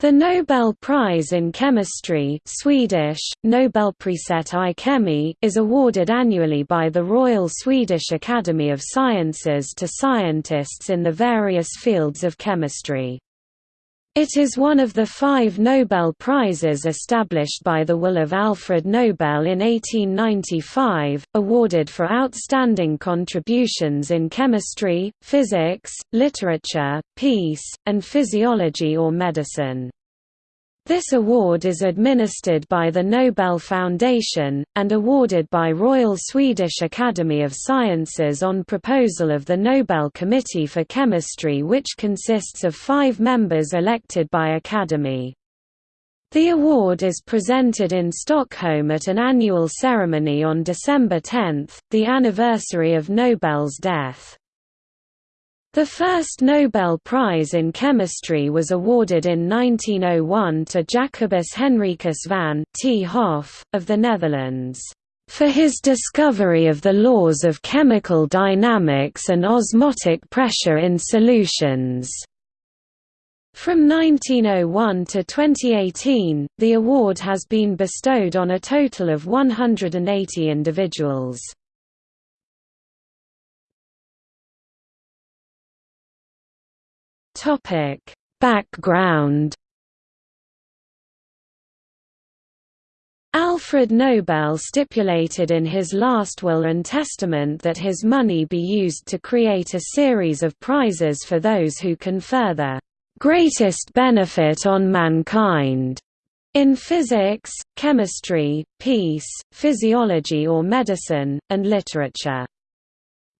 The Nobel Prize in Chemistry Swedish, Nobelpriset i kemi is awarded annually by the Royal Swedish Academy of Sciences to scientists in the various fields of chemistry. It is one of the five Nobel Prizes established by the will of Alfred Nobel in 1895, awarded for outstanding contributions in chemistry, physics, literature, peace, and physiology or medicine. This award is administered by the Nobel Foundation, and awarded by Royal Swedish Academy of Sciences on proposal of the Nobel Committee for Chemistry which consists of five members elected by Academy. The award is presented in Stockholm at an annual ceremony on December 10, the anniversary of Nobel's death. The first Nobel Prize in Chemistry was awarded in 1901 to Jacobus Henricus van 't Hoff, of the Netherlands, "...for his discovery of the laws of chemical dynamics and osmotic pressure in solutions." From 1901 to 2018, the award has been bestowed on a total of 180 individuals. Topic: Background Alfred Nobel stipulated in his last will and testament that his money be used to create a series of prizes for those who confer the greatest benefit on mankind in physics, chemistry, peace, physiology or medicine, and literature.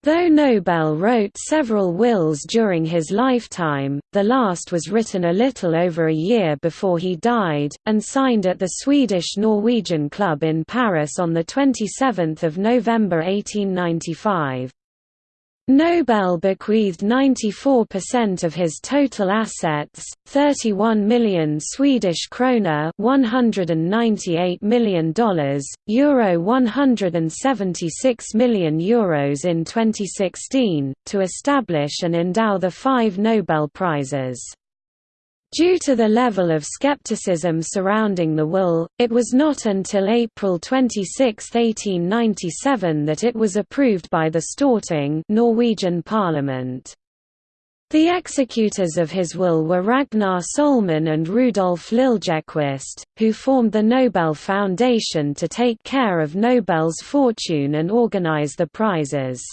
Though Nobel wrote several wills during his lifetime, the last was written a little over a year before he died, and signed at the Swedish-Norwegian Club in Paris on 27 November 1895. Nobel bequeathed 94% of his total assets, 31 million Swedish krona, 198 million dollars, euro 176 million euros in 2016, to establish and endow the five Nobel Prizes. Due to the level of skepticism surrounding the will, it was not until April 26, 1897 that it was approved by the Storting Norwegian parliament. The executors of his will were Ragnar Sohlman and Rudolf Liljequist, who formed the Nobel Foundation to take care of Nobel's fortune and organize the prizes.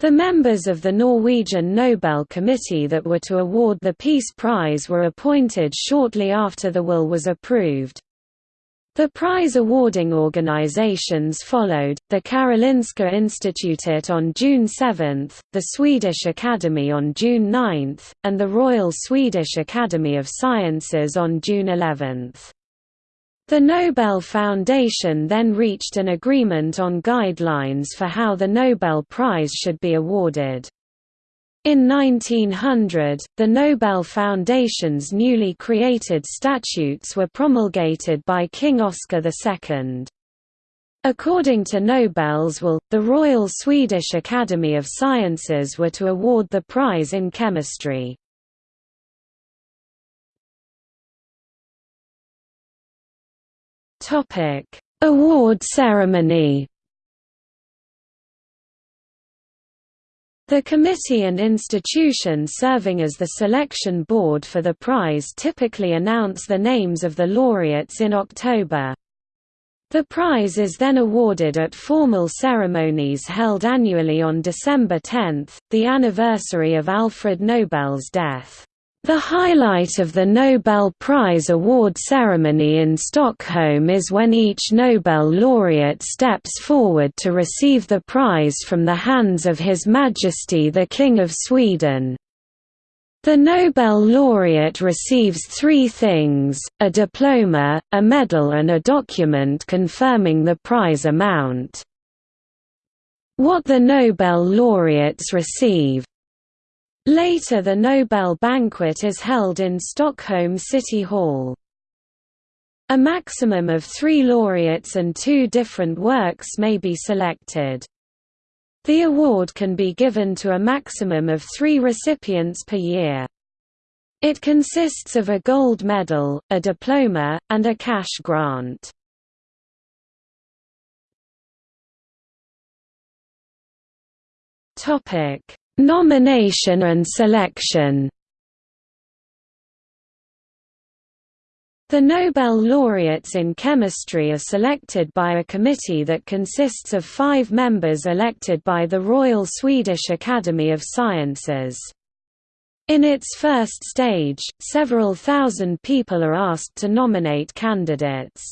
The members of the Norwegian Nobel Committee that were to award the Peace Prize were appointed shortly after the will was approved. The prize awarding organizations followed, the Karolinska Institutet on June 7, the Swedish Academy on June 9, and the Royal Swedish Academy of Sciences on June 11. The Nobel Foundation then reached an agreement on guidelines for how the Nobel Prize should be awarded. In 1900, the Nobel Foundation's newly created statutes were promulgated by King Oscar II. According to Nobel's will, the Royal Swedish Academy of Sciences were to award the prize in chemistry. Topic: Award ceremony. The committee and institution serving as the selection board for the prize typically announce the names of the laureates in October. The prize is then awarded at formal ceremonies held annually on December 10, the anniversary of Alfred Nobel's death. The highlight of the Nobel Prize award ceremony in Stockholm is when each Nobel laureate steps forward to receive the prize from the hands of His Majesty the King of Sweden. The Nobel laureate receives three things, a diploma, a medal and a document confirming the prize amount. What the Nobel laureates receive Later the Nobel banquet is held in Stockholm City Hall. A maximum of three laureates and two different works may be selected. The award can be given to a maximum of three recipients per year. It consists of a gold medal, a diploma, and a cash grant. Topic: Nomination and selection. The Nobel laureates in chemistry are selected by a committee that consists of five members elected by the Royal Swedish Academy of Sciences. In its first stage, several thousand people are asked to nominate candidates.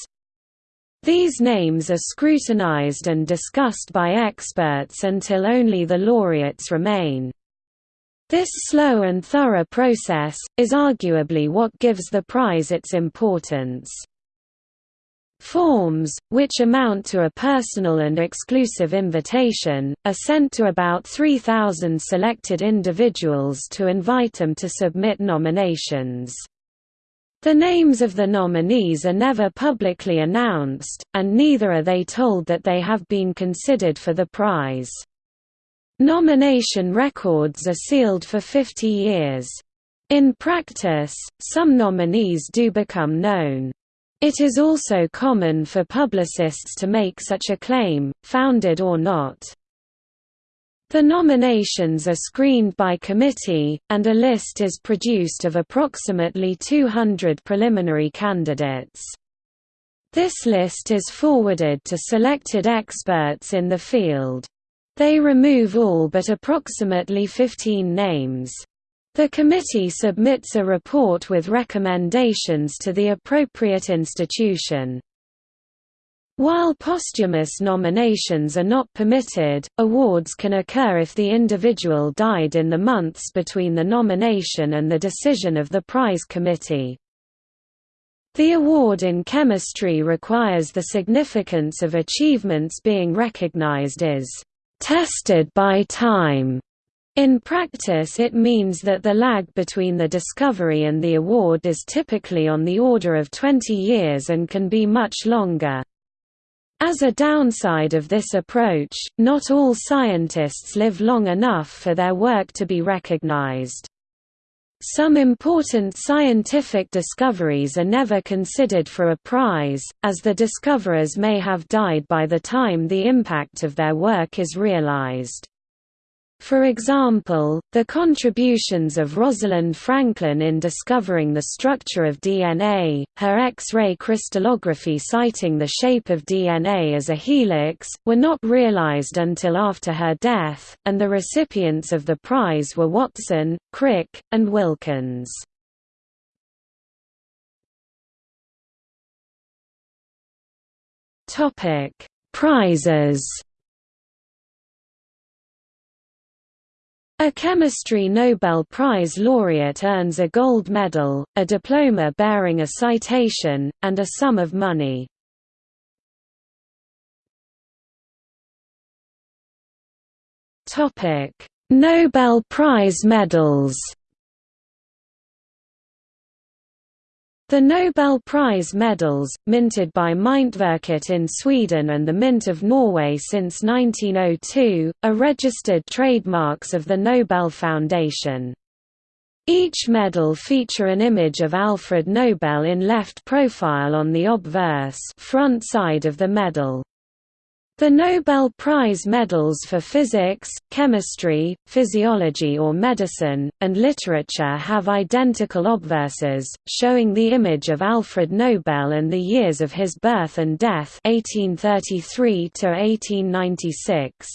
These names are scrutinized and discussed by experts until only the laureates remain. This slow and thorough process, is arguably what gives the prize its importance. Forms, which amount to a personal and exclusive invitation, are sent to about 3,000 selected individuals to invite them to submit nominations. The names of the nominees are never publicly announced, and neither are they told that they have been considered for the prize. Nomination records are sealed for 50 years. In practice, some nominees do become known. It is also common for publicists to make such a claim, founded or not. The nominations are screened by committee, and a list is produced of approximately 200 preliminary candidates. This list is forwarded to selected experts in the field. They remove all but approximately 15 names. The committee submits a report with recommendations to the appropriate institution. While posthumous nominations are not permitted, awards can occur if the individual died in the months between the nomination and the decision of the prize committee. The award in chemistry requires the significance of achievements being recognized as tested by time. In practice it means that the lag between the discovery and the award is typically on the order of 20 years and can be much longer. As a downside of this approach, not all scientists live long enough for their work to be recognized. Some important scientific discoveries are never considered for a prize, as the discoverers may have died by the time the impact of their work is realized. For example, the contributions of Rosalind Franklin in discovering the structure of DNA, her X-ray crystallography citing the shape of DNA as a helix, were not realized until after her death, and the recipients of the prize were Watson, Crick, and Wilkins. Prizes A chemistry Nobel Prize laureate earns a gold medal, a diploma bearing a citation, and a sum of money. Nobel Prize medals The Nobel Prize medals, minted by Myntverket in Sweden and the Mint of Norway since 1902, are registered trademarks of the Nobel Foundation. Each medal feature an image of Alfred Nobel in left profile on the obverse front side of the medal. The Nobel Prize medals for physics, chemistry, physiology or medicine, and literature have identical obverses, showing the image of Alfred Nobel and the years of his birth and death 1833 1896.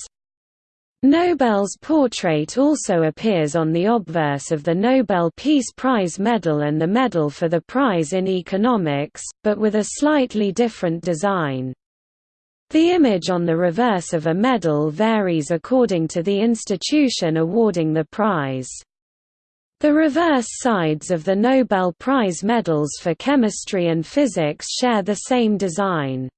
Nobel's portrait also appears on the obverse of the Nobel Peace Prize medal and the Medal for the Prize in Economics, but with a slightly different design. The image on the reverse of a medal varies according to the institution awarding the prize. The reverse sides of the Nobel Prize medals for chemistry and physics share the same design.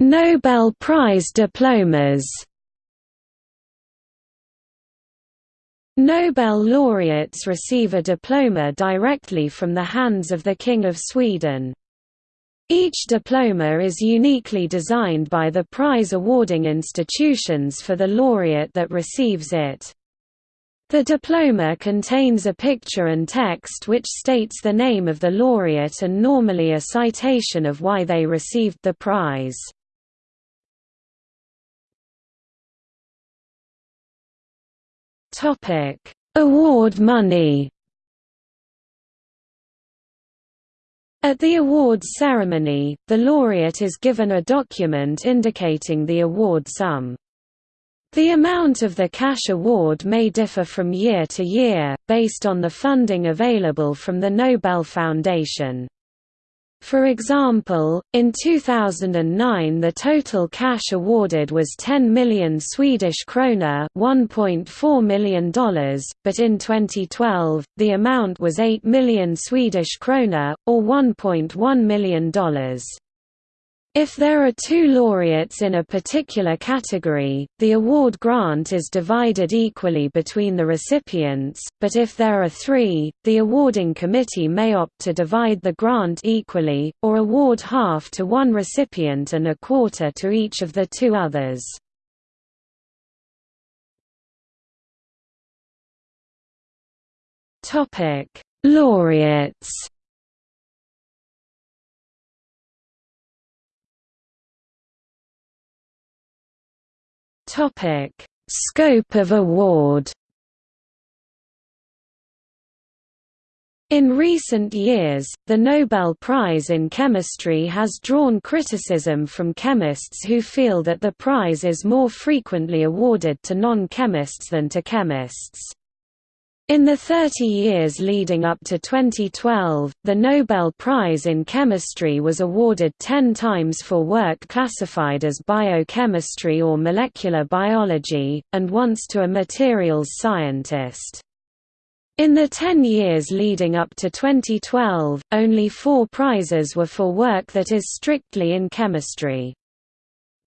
Nobel Prize diplomas Nobel laureates receive a diploma directly from the hands of the King of Sweden. Each diploma is uniquely designed by the prize-awarding institutions for the laureate that receives it. The diploma contains a picture and text which states the name of the laureate and normally a citation of why they received the prize. Award money At the awards ceremony, the laureate is given a document indicating the award sum. The amount of the cash award may differ from year to year, based on the funding available from the Nobel Foundation. For example, in 2009 the total cash awarded was 10 million Swedish krona $1.4 million, but in 2012, the amount was 8 million Swedish krona, or $1.1 million. If there are two laureates in a particular category, the award grant is divided equally between the recipients, but if there are three, the awarding committee may opt to divide the grant equally, or award half to one recipient and a quarter to each of the two others. Laureates Topic: Scope of award. In recent years, the Nobel Prize in Chemistry has drawn criticism from chemists who feel that the prize is more frequently awarded to non-chemists than to chemists. In the 30 years leading up to 2012, the Nobel Prize in Chemistry was awarded 10 times for work classified as biochemistry or molecular biology, and once to a materials scientist. In the 10 years leading up to 2012, only four prizes were for work that is strictly in chemistry.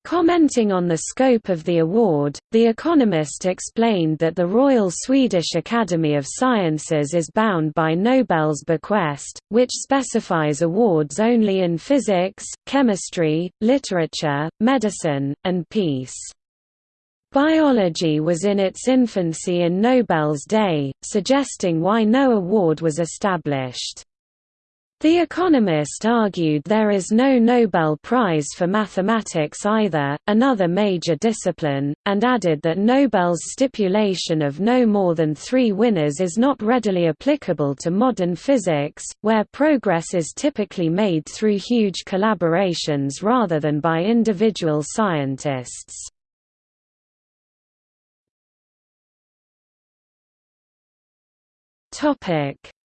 Commenting on the scope of the award, The Economist explained that the Royal Swedish Academy of Sciences is bound by Nobel's bequest, which specifies awards only in physics, chemistry, literature, medicine, and peace. Biology was in its infancy in Nobel's day, suggesting why no award was established. The Economist argued there is no Nobel Prize for mathematics either, another major discipline, and added that Nobel's stipulation of no more than three winners is not readily applicable to modern physics, where progress is typically made through huge collaborations rather than by individual scientists.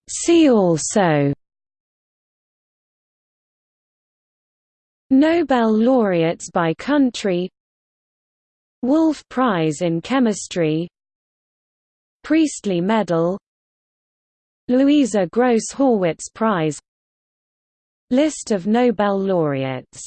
See also Nobel laureates by country. Wolf Prize in Chemistry. Priestley Medal. Louisa Gross Horwitz Prize. List of Nobel laureates